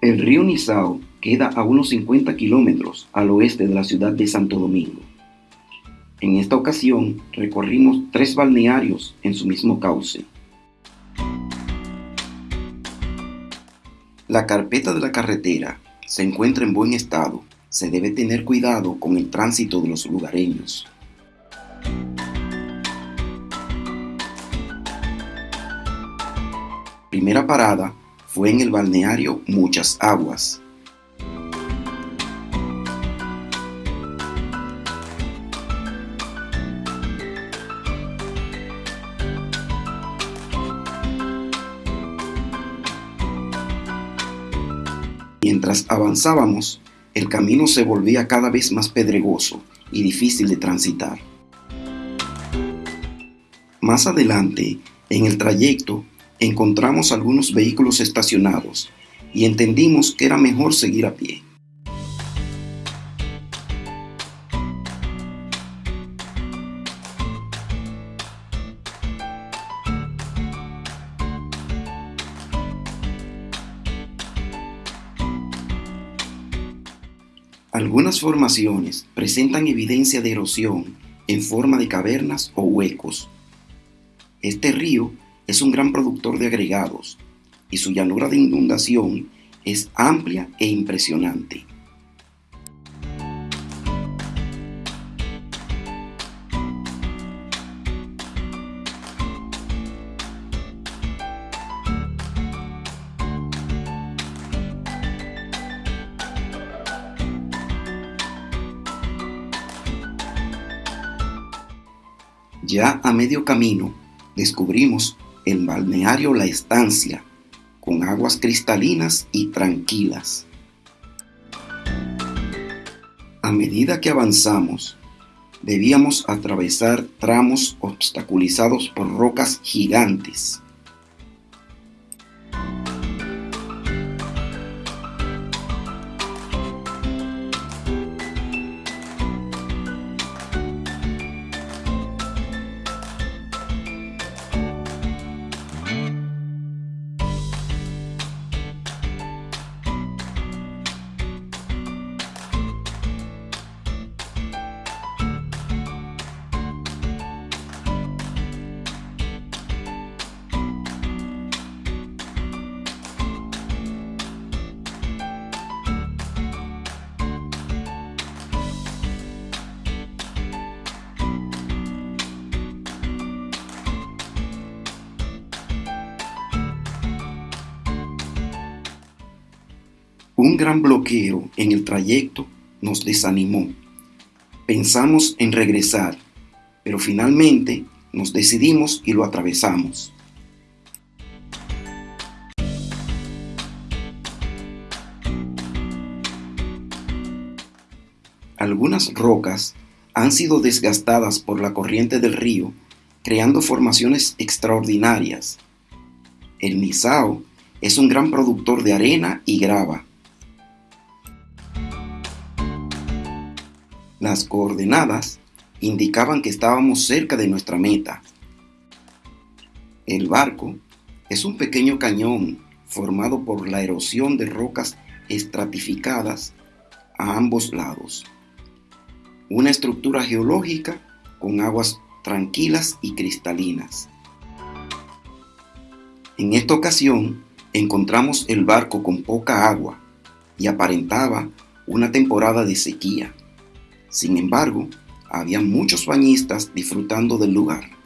El río Nizao queda a unos 50 kilómetros al oeste de la ciudad de Santo Domingo. En esta ocasión recorrimos tres balnearios en su mismo cauce. La carpeta de la carretera se encuentra en buen estado. Se debe tener cuidado con el tránsito de los lugareños. Primera parada fue en el balneario Muchas Aguas. Mientras avanzábamos, el camino se volvía cada vez más pedregoso y difícil de transitar. Más adelante, en el trayecto, encontramos algunos vehículos estacionados y entendimos que era mejor seguir a pie. Algunas formaciones presentan evidencia de erosión en forma de cavernas o huecos. Este río es un gran productor de agregados y su llanura de inundación es amplia e impresionante. Ya a medio camino descubrimos el balneario La Estancia, con aguas cristalinas y tranquilas. A medida que avanzamos, debíamos atravesar tramos obstaculizados por rocas gigantes Un gran bloqueo en el trayecto nos desanimó. Pensamos en regresar, pero finalmente nos decidimos y lo atravesamos. Algunas rocas han sido desgastadas por la corriente del río, creando formaciones extraordinarias. El Nizao es un gran productor de arena y grava Las coordenadas indicaban que estábamos cerca de nuestra meta. El barco es un pequeño cañón formado por la erosión de rocas estratificadas a ambos lados. Una estructura geológica con aguas tranquilas y cristalinas. En esta ocasión encontramos el barco con poca agua y aparentaba una temporada de sequía. Sin embargo, había muchos bañistas disfrutando del lugar.